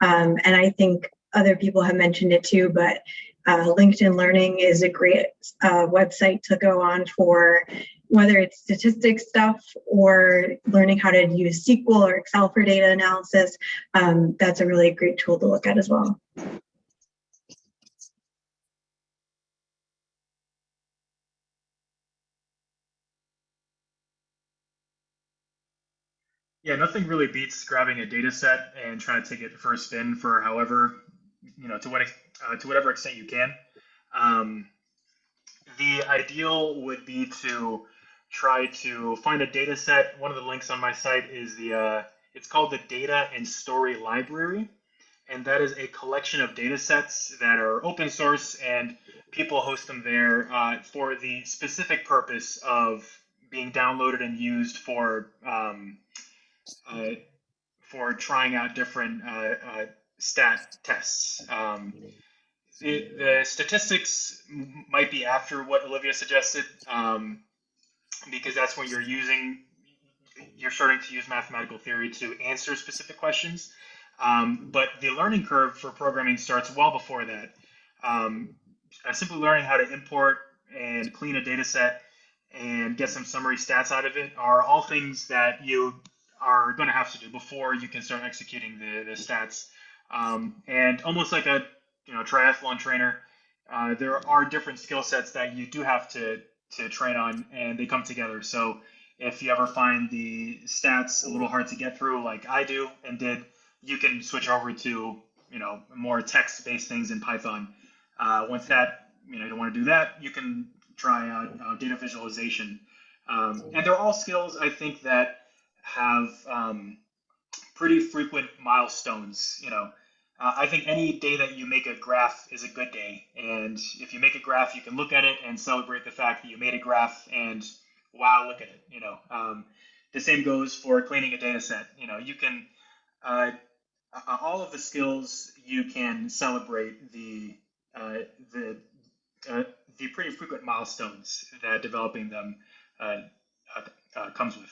Um, and I think other people have mentioned it too, but uh, LinkedIn Learning is a great uh, website to go on for whether it's statistics stuff or learning how to use SQL or Excel for data analysis. Um, that's a really great tool to look at as well.
Yeah, nothing really beats grabbing a data set and trying to take it for a spin for however, you know, to what uh, to whatever extent you can. Um, the ideal would be to try to find a data set. One of the links on my site is the uh, it's called the Data and Story Library, and that is a collection of data sets that are open source and people host them there uh, for the specific purpose of being downloaded and used for um, uh, for trying out different uh, uh, stat tests. Um, the statistics might be after what Olivia suggested, um, because that's when you're using, you're starting to use mathematical theory to answer specific questions. Um, but the learning curve for programming starts well before that. Um, simply learning how to import and clean a data set and get some summary stats out of it are all things that you are going to have to do before you can start executing the, the stats. Um, and almost like a you know triathlon trainer, uh, there are different skill sets that you do have to to train on, and they come together. So if you ever find the stats a little hard to get through, like I do and did, you can switch over to you know more text-based things in Python. Uh, once that you know you don't want to do that, you can try out uh, data visualization. Um, and they're all skills I think that have um, pretty frequent milestones. You know, uh, I think any day that you make a graph is a good day. And if you make a graph, you can look at it and celebrate the fact that you made a graph and wow, look at it. You know, um, the same goes for cleaning a data set. You know, you can, uh, all of the skills you can celebrate the, uh, the, uh, the pretty frequent milestones that developing them uh, uh, comes with.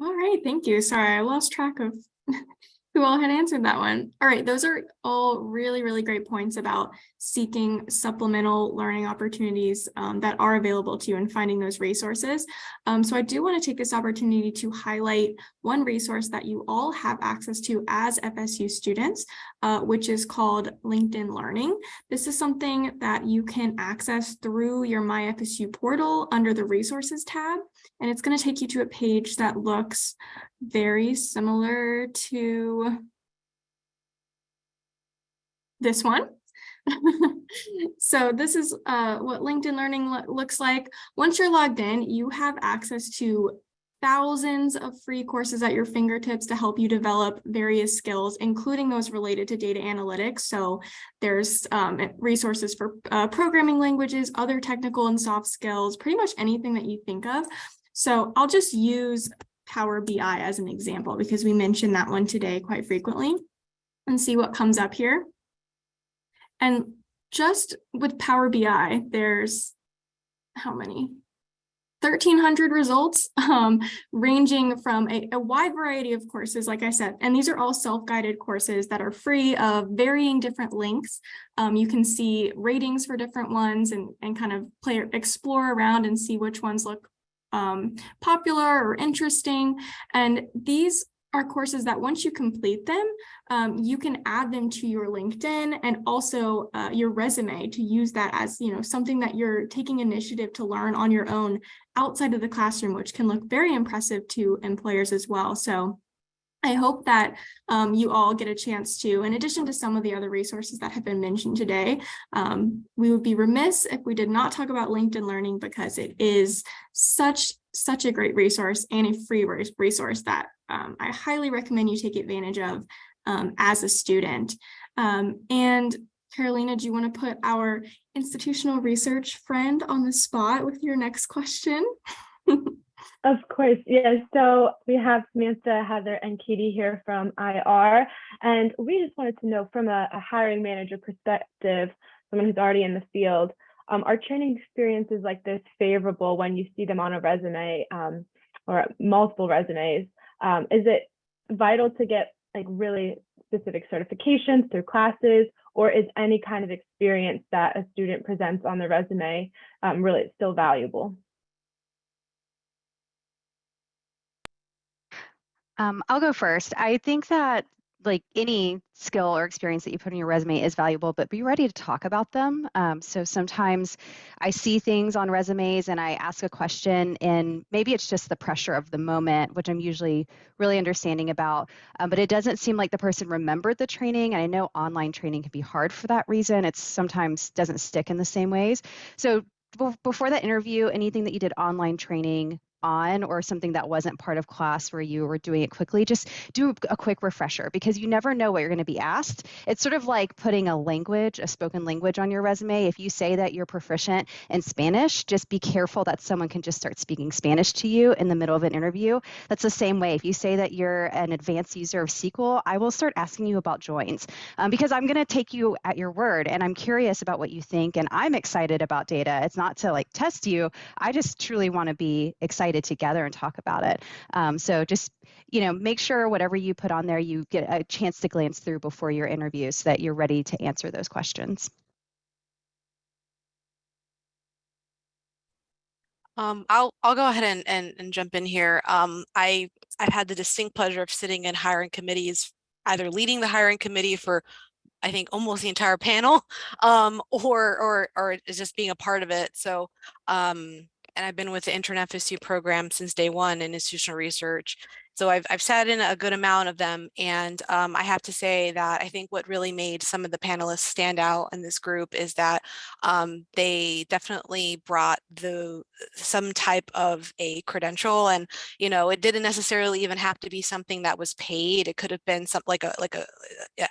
All right, thank you. Sorry, I lost track of who all had answered that one. All right, those are all really, really great points about seeking supplemental learning opportunities um, that are available to you and finding those resources. Um, so I do want to take this opportunity to highlight one resource that you all have access to as FSU students, uh, which is called LinkedIn Learning. This is something that you can access through your MyFSU portal under the resources tab. And it's going to take you to a page that looks very similar to this one. so this is uh, what LinkedIn Learning lo looks like. Once you're logged in, you have access to thousands of free courses at your fingertips to help you develop various skills, including those related to data analytics. So there's um, resources for uh, programming languages, other technical and soft skills, pretty much anything that you think of. So I'll just use Power BI as an example because we mentioned that one today quite frequently and see what comes up here. And just with Power BI, there's how many? 1300 results um, ranging from a, a, wide variety of courses, like I said, and these are all self-guided courses that are free of varying different links. Um, you can see ratings for different ones and, and kind of play explore around and see which ones look um, popular or interesting. And these are courses that once you complete them, um, you can add them to your LinkedIn and also uh, your resume to use that as you know something that you're taking initiative to learn on your own outside of the classroom, which can look very impressive to employers as well. So I hope that um, you all get a chance to, in addition to some of the other resources that have been mentioned today, um, we would be remiss if we did not talk about LinkedIn Learning because it is such, such a great resource and a free resource that um, I highly recommend you take advantage of um, as a student. Um, and Carolina, do you want to put our institutional research friend on the spot with your next question?
Of course, yes. So we have Samantha, Heather, and Katie here from IR, and we just wanted to know from a, a hiring manager perspective, someone who's already in the field, um, are training experiences like this favorable when you see them on a resume um, or multiple resumes? Um, is it vital to get like really specific certifications through classes, or is any kind of experience that a student presents on the resume um, really still valuable?
Um, I'll go first. I think that like any skill or experience that you put on your resume is valuable, but be ready to talk about them. Um, so sometimes I see things on resumes and I ask a question, and maybe it's just the pressure of the moment, which I'm usually really understanding about. Um, but it doesn't seem like the person remembered the training. And I know online training can be hard for that reason. It sometimes doesn't stick in the same ways. So before that interview, anything that you did online training, on or something that wasn't part of class where you were doing it quickly, just do a quick refresher because you never know what you're going to be asked. It's sort of like putting a language, a spoken language on your resume. If you say that you're proficient in Spanish, just be careful that someone can just start speaking Spanish to you in the middle of an interview. That's the same way. If you say that you're an advanced user of SQL, I will start asking you about joins um, because I'm going to take you at your word and I'm curious about what you think and I'm excited about data. It's not to like test you. I just truly want to be excited excited together and talk about it. Um, so just, you know, make sure whatever you put on there, you get a chance to glance through before your interview so that you're ready to answer those questions.
Um, I'll I'll go ahead and, and, and jump in here. Um, I I've had the distinct pleasure of sitting in hiring committees, either leading the hiring committee for I think almost the entire panel, um, or or or just being a part of it. So um, and I've been with the intern FSU program since day one in institutional research. So I've, I've sat in a good amount of them. And um, I have to say that I think what really made some of the panelists stand out in this group is that um, they definitely brought the some type of a credential and, you know, it didn't necessarily even have to be something that was paid. It could have been something like a, like a,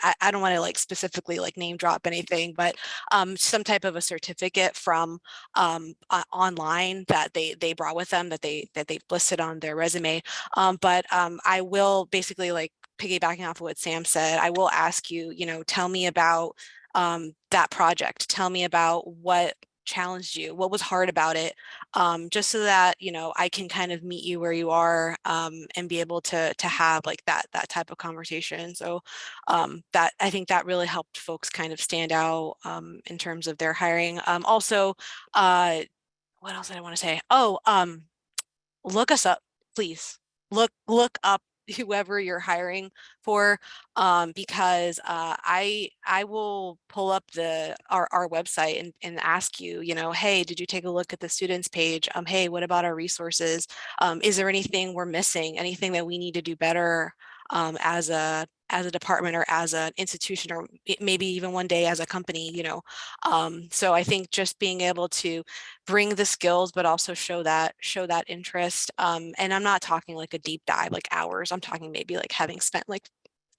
I, I don't want to like specifically like name drop anything, but um, some type of a certificate from um, uh, online that they, they brought with them that they, that they listed on their resume. Um, but um, I will basically like piggybacking off of what Sam said, I will ask you, you know, tell me about um, that project. Tell me about what challenged you, what was hard about it, um, just so that, you know, I can kind of meet you where you are um, and be able to to have like that that type of conversation. So um, that I think that really helped folks kind of stand out um, in terms of their hiring. Um, also, uh, what else did I want to say? Oh, look us up, please look look up whoever you're hiring for um, because uh, I I will pull up the our, our website and, and ask you, you know, hey, did you take a look at the students page? Um, hey, what about our resources? Um, is there anything we're missing? Anything that we need to do better um, as a as a department or as an institution or maybe even one day as a company, you know. Um, so I think just being able to bring the skills, but also show that show that interest. Um, and I'm not talking like a deep dive, like hours. I'm talking maybe like having spent like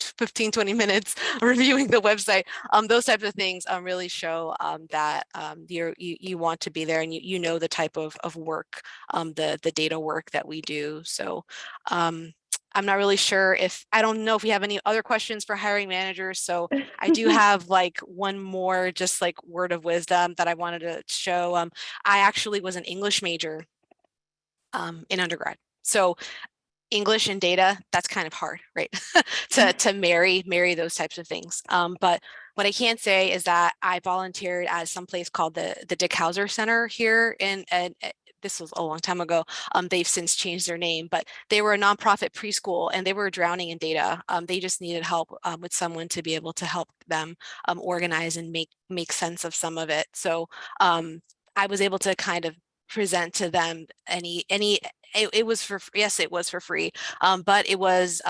15, 20 minutes reviewing the website. Um, those types of things um, really show um, that um, you you want to be there and you, you know the type of, of work, um, the the data work that we do. So um, I'm not really sure if I don't know if we have any other questions for hiring managers. So I do have like one more just like word of wisdom that I wanted to show. Um, I actually was an English major um, in undergrad. So English and data, that's kind of hard, right? to, to marry, marry those types of things. Um, but what I can say is that I volunteered at some place called the, the Dick Howser Center here in, uh, this was a long time ago. Um, they've since changed their name, but they were a nonprofit preschool and they were drowning in data. Um, they just needed help um, with someone to be able to help them um, organize and make make sense of some of it. So um, I was able to kind of present to them any any it, it was for yes it was for free um but it was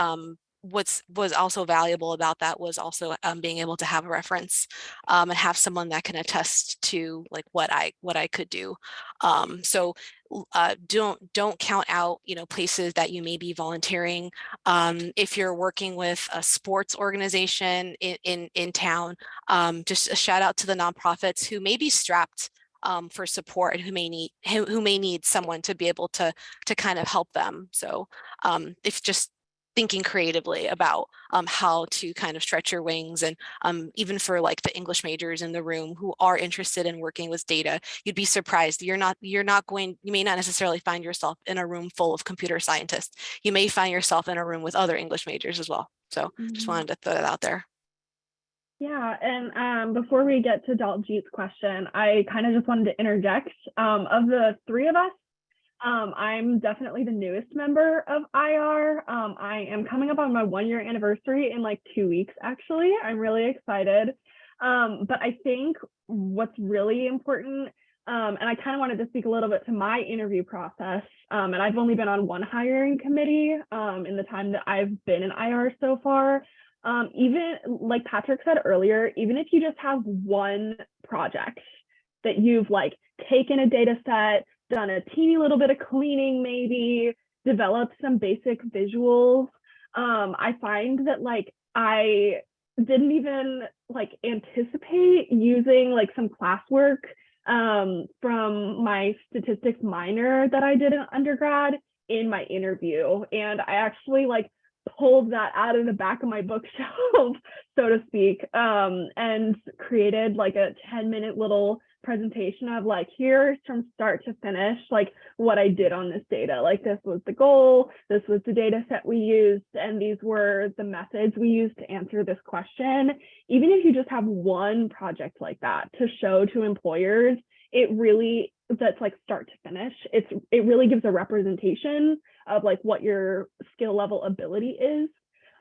what's was also valuable about that was also um, being able to have a reference um, and have someone that can attest to like what I what I could do. Um, so uh, don't don't count out you know places that you may be volunteering. Um, if you're working with a sports organization in in, in town, um, just a shout out to the nonprofits who may be strapped um, for support and who may need who, who may need someone to be able to to kind of help them. So um, if just thinking creatively about um, how to kind of stretch your wings and um, even for like the English majors in the room who are interested in working with data, you'd be surprised. You're not you're not going you may not necessarily find yourself in a room full of computer scientists. You may find yourself in a room with other English majors as well. So just
Mhm.
wanted to throw that out there.
Yeah, and um, before we get to Daljeet's question, I kind of just wanted to interject. Um, of the three of us, um, I'm definitely the newest member of IR. Um, I am coming up on my one year anniversary in like two weeks, actually. I'm really excited. Um, but I think what's really important, um, and I kind of wanted to speak a little bit to my interview process, um, and I've only been on one hiring committee um, in the time that I've been in IR so far even like Patrick said earlier, even if you just have one project that you've like taken a data set, done a teeny little bit of cleaning, maybe developed some basic visuals, um, I find that like I didn't even like anticipate using like some classwork um, from my statistics minor that I did in undergrad in my interview. And I actually like pulled that out of the back of my bookshelf, so to speak, um, and created like a 10 minute little presentation of like, here's from start to finish, like what I did on this data. Like this was the goal, this was the data set we used, and these were the methods we used to answer this question. Even if you just have one project like that to show to employers, it really that's like start to finish. It's it really gives a representation of like what your skill level ability is.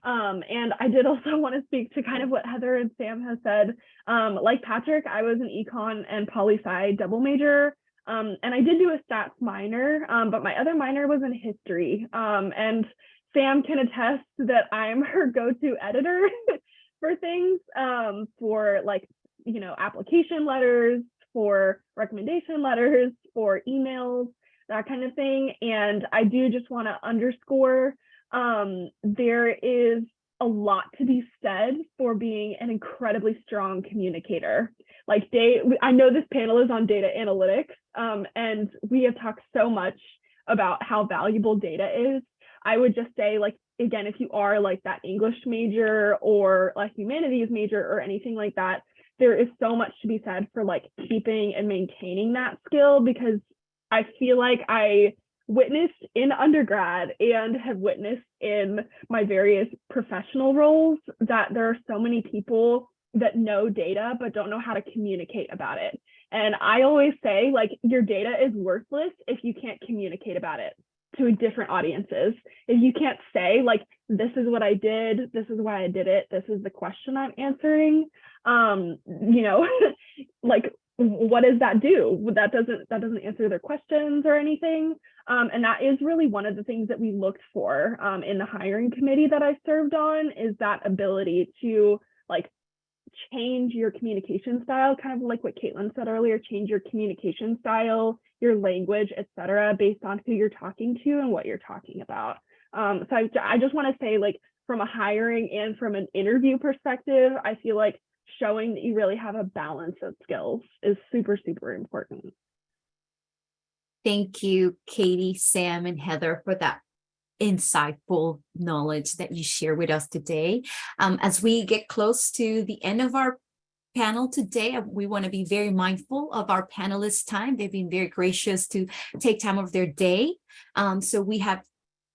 Um, and I did also want to speak to kind of what Heather and Sam has said. Um, like Patrick, I was an econ and poli sci double major. Um, and I did do a stats minor, um, but my other minor was in history. Um, and Sam can attest that I'm her go-to editor for things, um, for like, you know, application letters, for recommendation letters, for emails, that kind of thing. And I do just want to underscore um, there is a lot to be said for being an incredibly strong communicator. Like day, I know this panel is on data analytics, um, and we have talked so much about how valuable data is. I would just say, like, again, if you are like that English major or like humanities major or anything like that, there is so much to be said for like keeping and maintaining that skill because I feel like I witnessed in undergrad and have witnessed in my various professional roles that there are so many people that know data but don't know how to communicate about it. And I always say like your data is worthless if you can't communicate about it to different audiences. If you can't say like this is what I did, this is why I did it, this is the question I'm answering, um, you know, like
what does that do? That doesn't that doesn't answer their questions or anything. Um, and that is really one of the things that we looked for um, in the hiring committee that I served on is that ability to like change your communication style, kind of like what Caitlin said earlier, change your communication style, your language, etc., based on who you're talking to and what you're talking about. Um, so I, I just want to say like from a hiring and from an interview perspective, I feel like showing that you really have a balance of skills is super, super important.
Thank you, Katie, Sam, and Heather for that insightful knowledge that you share with us today. Um, as we get close to the end of our panel today, uh, we want to be very mindful of our panelists' time. They've been very gracious to take time of their day. Um, so we have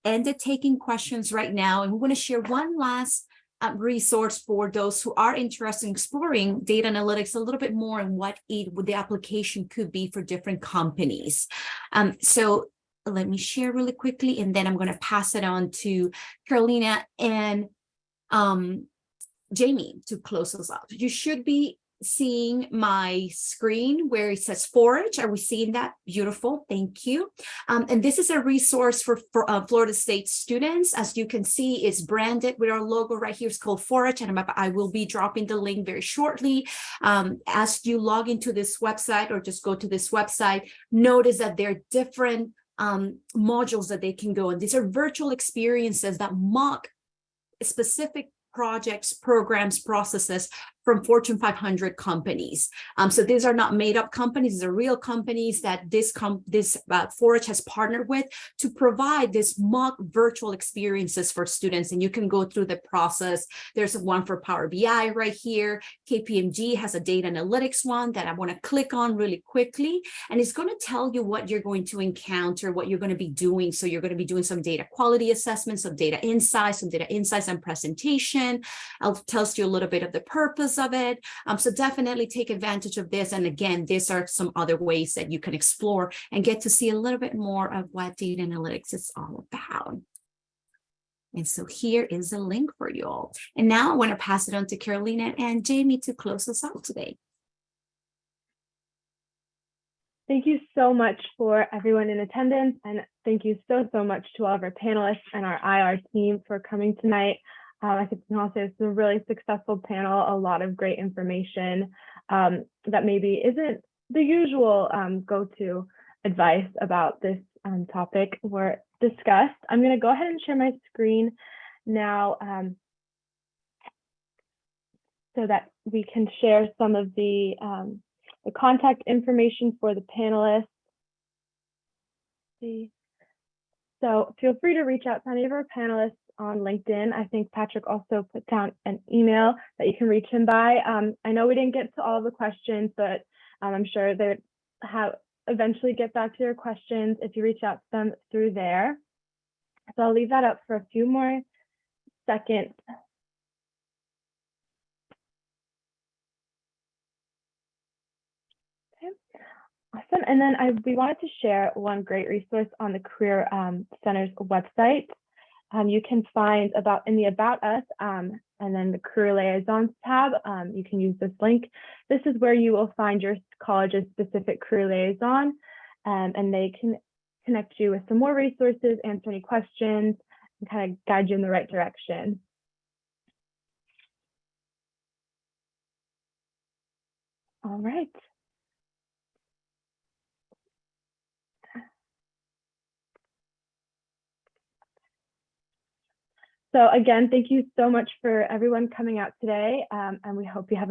ended taking questions right now, and we want to share one last uh, resource for those who are interested in exploring data analytics a little bit more and what it the application could be for different companies. Um, so let me share really quickly, and then I'm going to pass it on to Carolina and um, Jamie to close us out. You should be seeing my screen where it says forage. Are we seeing that? Beautiful. Thank you. Um, and this is a resource for, for uh, Florida State students. As you can see, it's branded with our logo right here. It's called Forage. And I'm, I will be dropping the link very shortly. Um, as you log into this website or just go to this website, notice that there are different um, modules that they can go. And these are virtual experiences that mock specific projects, programs, processes from Fortune 500 companies. Um, so these are not made up companies, these are real companies that this com this uh, Forage has partnered with to provide this mock virtual experiences for students. And you can go through the process. There's one for Power BI right here. KPMG has a data analytics one that I want to click on really quickly. And it's going to tell you what you're going to encounter, what you're going to be doing. So you're going to be doing some data quality assessments, some data insights, some data insights and presentation. It tells you a little bit of the purpose of it. Um, so definitely take advantage of this. And again, these are some other ways that you can explore and get to see a little bit more of what data analytics is all about. And so here is a link for you all. And now I want to pass it on to Carolina and Jamie to close us out today.
Thank you so much for everyone in attendance. And thank you so, so much to all of our panelists and our IR team for coming tonight. Um, I think also say it's a really successful panel, a lot of great information um, that maybe isn't the usual um, go-to advice about this um, topic were discussed. I'm going to go ahead and share my screen now um, so that we can share some of the, um, the contact information for the panelists. See. So feel free to reach out to any of our panelists on LinkedIn. I think Patrick also put down an email that you can reach him by. Um, I know we didn't get to all the questions, but um, I'm sure they would have eventually get back to your questions if you reach out to them through there. So I'll leave that up for a few more seconds. Awesome. And then I, we wanted to share one great resource on the Career um, Center's website um, you can find about in the About Us um, and then the Career Liaisons tab. Um, you can use this link. This is where you will find your college's specific career liaison, um, and they can connect you with some more resources, answer any questions, and kind of guide you in the right direction. All right. So again, thank you so much for everyone coming out today, um, and we hope you have a